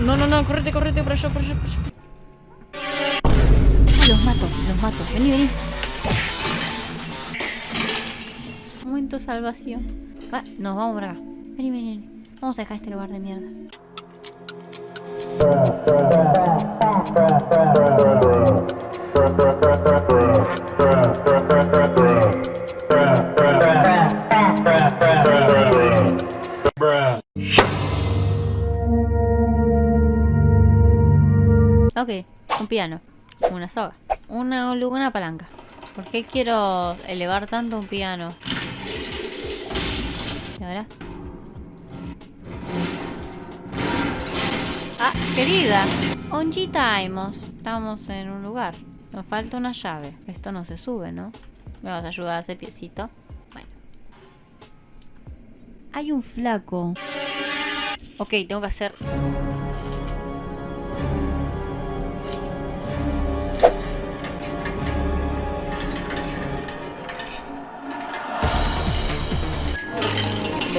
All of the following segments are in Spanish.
No, no, no, correte, correte, por allá, por allá, por allá. Los mato, los mato. Vení, vení. Momento salvación. Va, nos vamos por acá. Vení, vení, vení. Vamos a dejar este lugar de mierda. Una soga, una, una palanca. ¿Por qué quiero elevar tanto un piano? ¿Y ahora? Ah, querida. Onjitaimos. Estamos en un lugar. Nos falta una llave. Esto no se sube, ¿no? ¿Me vas a ayudar a hacer piecito? Bueno. Hay un flaco. Ok, tengo que hacer...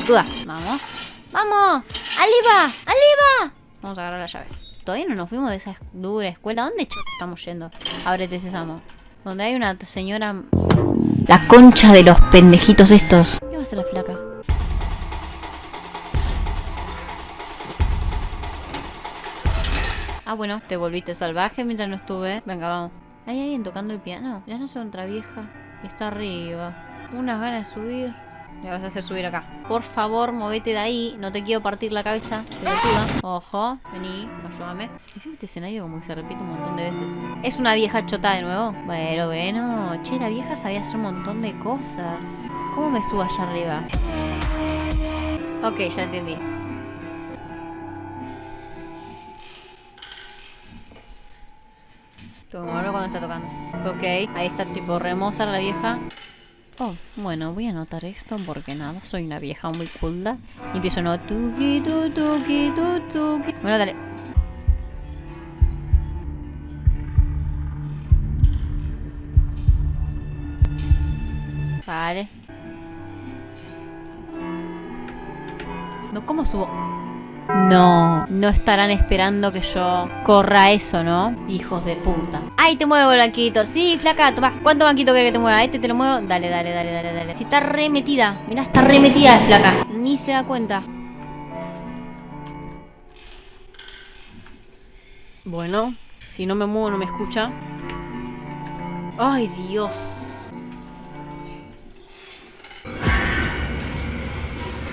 Pelotuda. Vamos. ¡Vamos! ¡Aliva! ¡Aliva! Vamos a agarrar la llave. Todavía no nos fuimos de esa dura escuela. ¿Dónde estamos yendo? Ábrete, Sésamo. Donde hay una señora... La concha de los pendejitos estos. ¿Qué va a hacer la flaca? Ah, bueno, te volviste salvaje mientras no estuve. Venga, vamos. ¿Hay alguien tocando el piano? Ya no sé otra vieja. Está arriba. Unas ganas de subir. Me vas a hacer subir acá. Por favor, movete de ahí. No te quiero partir la cabeza. Pelotuda. Ojo. Vení. Ayúdame. Encima este escenario como que se repite un montón de veces. ¿Es una vieja chota de nuevo? Bueno, bueno. Che, la vieja sabía hacer un montón de cosas. ¿Cómo me subo allá arriba? Ok, ya entendí. Tengo que cuando está tocando. Ok, ahí está tipo remoza la vieja. Oh, bueno, voy a anotar esto porque nada, soy una vieja muy culta. Y empiezo no tuki tu tu tuki. Bueno, dale. Vale. No, ¿cómo subo? No, no estarán esperando que yo corra eso, ¿no? Hijos de puta. ¡Ay, te muevo el banquito! Sí, flaca, toma. ¿Cuánto banquito quieres que te mueva? ¿Este te lo muevo? Dale, dale, dale, dale, dale. Si está re metida. Mirá, está re metida, flaca. Ni se da cuenta. Bueno, si no me muevo no me escucha. ¡Ay, Dios!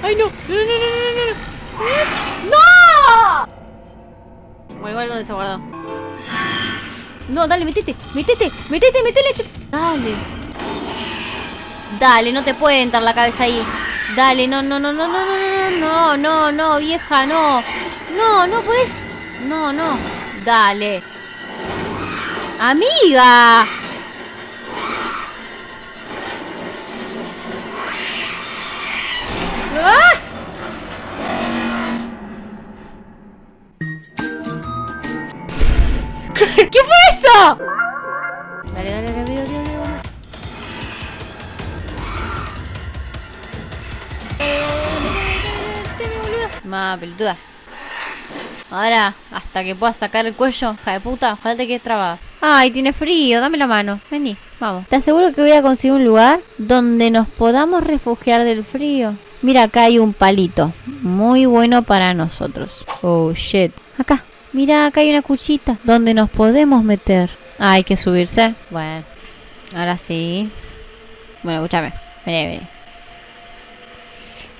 ¡Ay! ¡No, no, no, no, no! ¡No! Bueno, igual donde se guardó. No, dale, metete, metete, metete, metete. Dale. Dale, no te puede entrar la cabeza ahí. Dale, no, no, no, no, no, no, no, no, no, vieja, no. No, no puedes. No, no. Dale. Amiga. ¿Qué fue eso? Dale, dale, dale, dale, dale, dale. Ma, pelotuda. Ahora, hasta que pueda sacar el cuello, hija de puta, ojalá te quedes trabada. Ay, tiene frío, dame la mano. Vení, vamos. Te aseguro que voy a conseguir un lugar donde nos podamos refugiar del frío. Mira, acá hay un palito. Muy bueno para nosotros. Oh, shit. Acá. Mira, acá hay una cuchita donde nos podemos meter. Ah, hay que subirse. Bueno, ahora sí. Bueno, escúchame. Vení, vení.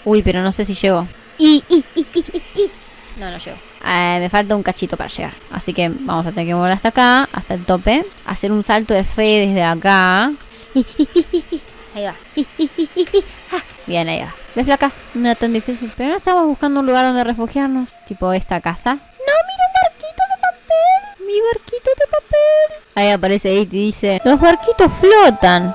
Uy, pero no sé si llego. Y, y, y. No, no llego. Eh, me falta un cachito para llegar. Así que vamos a tener que mover hasta acá, hasta el tope. Hacer un salto de fe desde acá. Ahí va. Bien, ahí va. ¿Ves flaca? No es tan difícil. Pero no estamos buscando un lugar donde refugiarnos. Tipo esta casa. Mi barquito de papel. Ahí aparece ahí y dice, los barquitos flotan.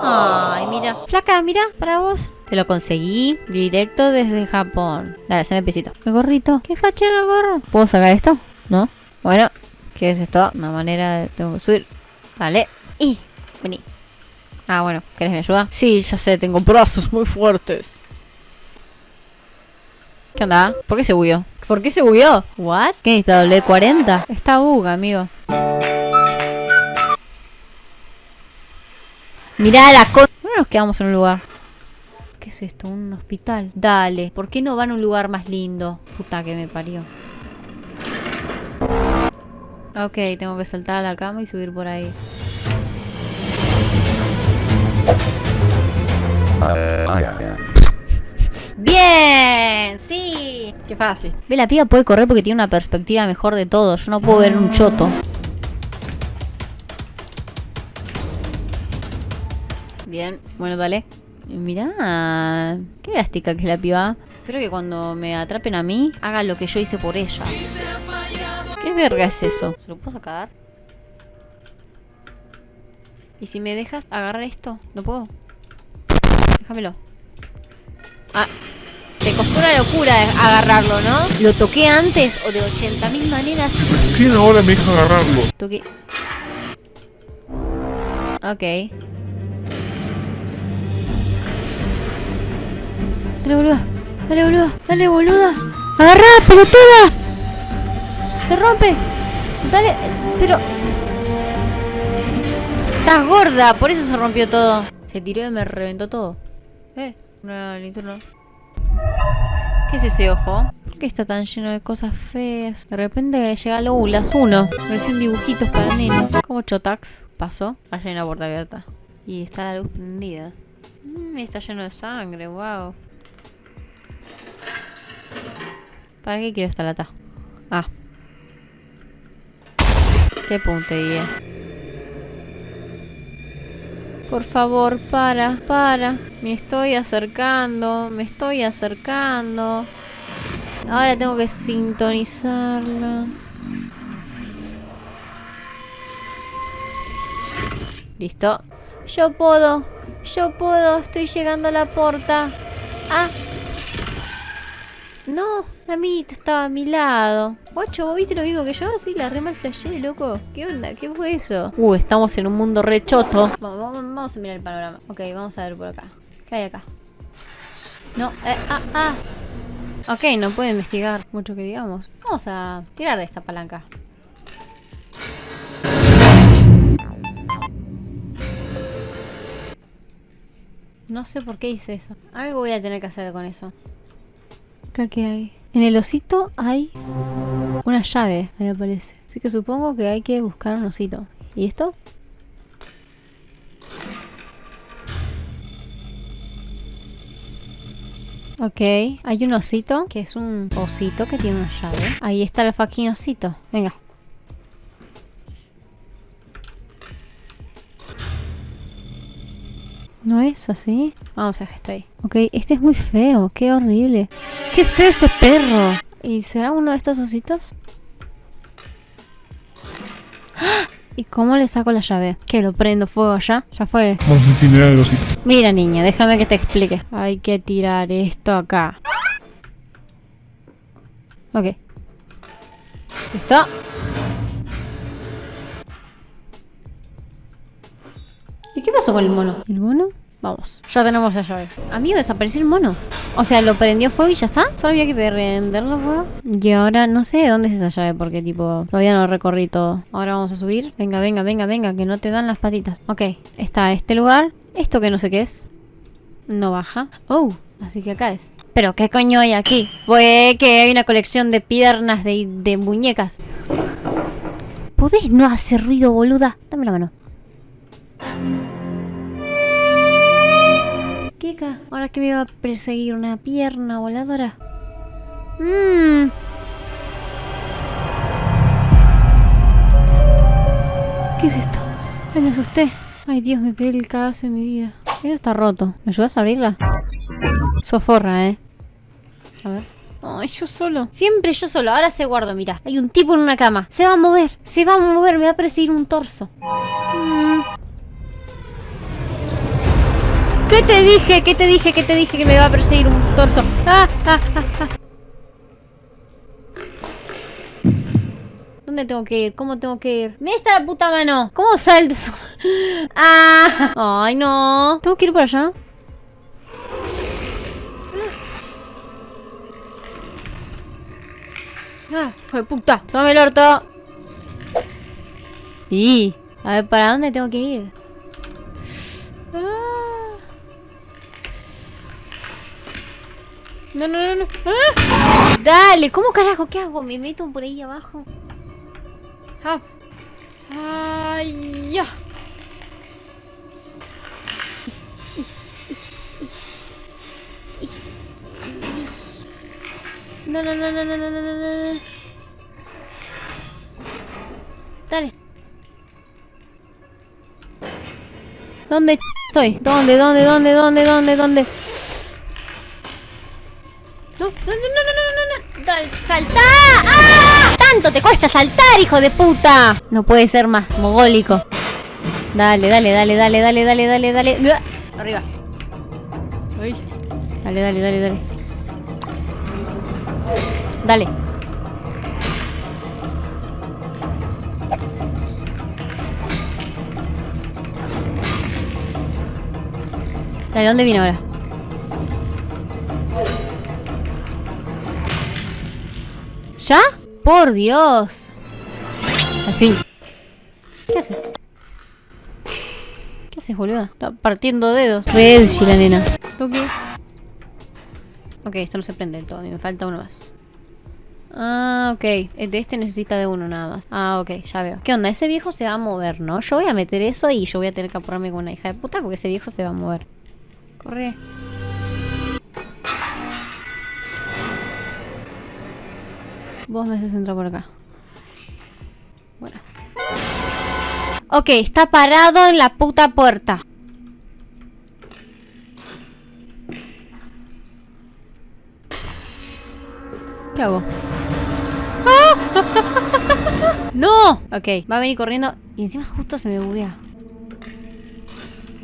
No. Ay, mira. Flaca, mira, para vos. Te lo conseguí directo desde Japón. Dale, haceme pisito. El gorrito. ¿Qué fachero el gorro? ¿Puedo sacar esto? ¿No? Bueno, ¿qué es esto? Una manera de... Tengo que subir. Vale. Y... Vení. Ah, bueno. ¿Querés mi ayuda? Sí, ya sé. Tengo brazos muy fuertes. ¿Qué onda? ¿Por qué se huyó? ¿Por qué se bugueó? ¿What? ¿Qué necesita doble 40? Está bug, amigo. Mirá la co... No nos quedamos en un lugar. ¿Qué es esto? ¿Un hospital? Dale. ¿Por qué no van a un lugar más lindo? Puta que me parió. Ok, tengo que saltar a la cama y subir por ahí. ¡Bien! ¡Qué fácil! Ve, la piba puede correr porque tiene una perspectiva mejor de todo. Yo no puedo ver un choto. Bien, bueno, dale. Mirá, qué elástica que es la piba. Espero que cuando me atrapen a mí, haga lo que yo hice por ella. ¿Qué verga es eso? ¿Se lo puedo sacar? ¿Y si me dejas agarrar esto? ¿No puedo? Déjamelo. Ah, te costó una locura agarrarlo, ¿no? Lo toqué antes o de 80.000 maneras. Sí, ahora me deja agarrarlo. Toqué. Ok. Dale, boluda. Dale, boluda. Dale, boluda. ¡Agarrá, pelotuda! Se rompe. Dale, pero... Estás gorda, por eso se rompió todo. Se tiró y me reventó todo. Eh, una linterna. ¿Qué es ese ojo? ¿Por qué está tan lleno de cosas feas? De repente llega lo las 1. Versión dibujitos para nenes. Como Chotax pasó. Allá hay una puerta abierta. Y está la luz prendida. Mm, está lleno de sangre, wow. ¿Para qué quiero esta lata? Ah. Qué puntería. Por favor, para, para. Me estoy acercando, me estoy acercando. Ahora tengo que sintonizarla. Listo. Yo puedo, yo puedo, estoy llegando a la puerta. Ah. No, la minita estaba a mi lado. Guacho, ¿vos viste lo mismo que yo? Sí, la rema flashé, loco. ¿Qué onda? ¿Qué fue eso? Uh, estamos en un mundo re choto. Vamos, vamos, vamos a mirar el panorama. Ok, vamos a ver por acá. ¿Qué hay acá? No, eh, ah, ah. Ok, no puedo investigar mucho que digamos. Vamos a tirar de esta palanca. No sé por qué hice eso. Algo voy a tener que hacer con eso. Acá qué hay. En el osito hay una llave, me aparece. Así que supongo que hay que buscar un osito. ¿Y esto? Ok, hay un osito, que es un osito que tiene una llave. Ahí está el fucking osito. Venga. ¿No es así? Vamos a ver esto ahí. Ok, este es muy feo. Qué horrible. ¡Qué feo ese perro! ¿Y será uno de estos ositos? ¡Ah! ¿Y cómo le saco la llave? ¿Que lo prendo fuego allá? Ya fue. Vamos a incinerar el osito. Mira, niña, déjame que te explique. Hay que tirar esto acá. Ok. ¿Listo? ¿Y qué pasó con el mono? ¿El mono? Vamos, ya tenemos la llave. Amigo, desapareció el mono. O sea, lo prendió fuego y ya está. Solo había que prenderlo fuego. Y ahora no sé de dónde es esa llave porque tipo, todavía no recorrí todo. Ahora vamos a subir. Venga, venga, venga, venga, que no te dan las patitas. Ok, está este lugar. Esto que no sé qué es. No baja. Oh, así que acá es. Pero, ¿qué coño hay aquí? Pues que hay una colección de piernas de, de muñecas. ¿Podés no hacer ruido, boluda? Dame la mano. Ahora que me va a perseguir una pierna voladora. Mmm. ¿Qué es esto? Ay, me asusté. Ay, Dios, me pegué el cagazo en mi vida. Eso está roto. ¿Me ayudas a abrirla? Soforra, ¿eh? A ver. Ay, yo solo. Siempre yo solo. Ahora se guardo, mira. Hay un tipo en una cama. Se va a mover. Se va a mover. Me va a perseguir un torso. Mm. ¿Qué te dije? ¿Qué te dije? ¿Qué te dije que me va a perseguir un torso? ¡Ah, ah, ah! ¿Dónde tengo que ir? ¿Cómo tengo que ir? ¡Me está la puta mano! ¿Cómo salto? ¡Ah! ¡Ay, no! ¿Tengo que ir por allá? Ah, hijo puta. Tome el orto. Y. A ver, ¿para dónde tengo que ir? No, no, no, no. ¡Ah! Dale, ¿cómo carajo? ¿Qué hago? Me meto por ahí abajo. Hub. Ay, ya. No, no, no, no, no, no, no, no. Dale. ¿Dónde estoy? ¿Dónde, dónde, dónde, dónde, dónde, dónde? No, no, no, no, no, no, no, saltá. ¡Ah! Tanto te cuesta saltar, hijo de puta. No puede ser más mogólico. Dale, dale, dale, dale, dale, dale, dale, dale. Arriba. Ay. Dale, dale, dale, dale. Dale. Dale, ¿dónde viene ahora? ¿Ya? ¡Por Dios! Al fin. ¿Qué haces? ¿Qué haces, boludo? Está partiendo dedos. Red, la nena. Tuki. Ok, esto no se prende del todo. Me falta uno más. Ah, ok. De este necesita de uno nada más. Ah, ok, ya veo. ¿Qué onda? Ese viejo se va a mover, ¿no? Yo voy a meter eso y yo voy a tener que apurarme con una hija de puta porque ese viejo se va a mover. Corre. Vos me haces entrar por acá. Bueno. Ok, está parado en la puta puerta. ¿Qué hago? ¡Ah! ¡No! Ok, va a venir corriendo y encima justo se me buguea.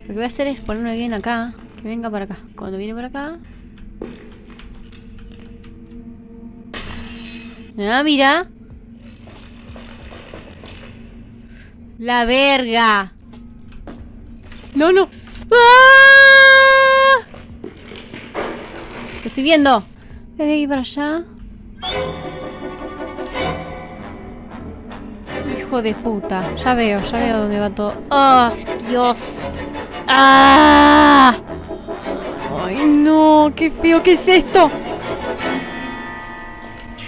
Lo que voy a hacer es ponerme bien acá. Que venga para acá. Cuando viene para acá. Ah, mira. La verga. No, no. ¡Ah! Lo estoy viendo. Voy a ir para allá. Hijo de puta. Ya veo, ya veo dónde va todo. ¡Oh, Dios! ¡Ah! ¡Ay, no! ¡Qué feo! ¿Qué es esto?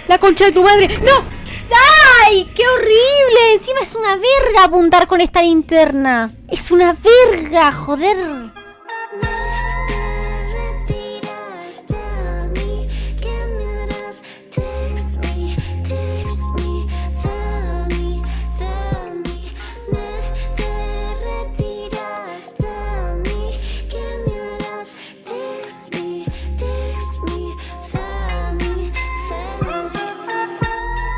¡La concha de tu madre! ¡No! ¡Ay! ¡Qué horrible! Encima es una verga apuntar con esta linterna. Es una verga, joder.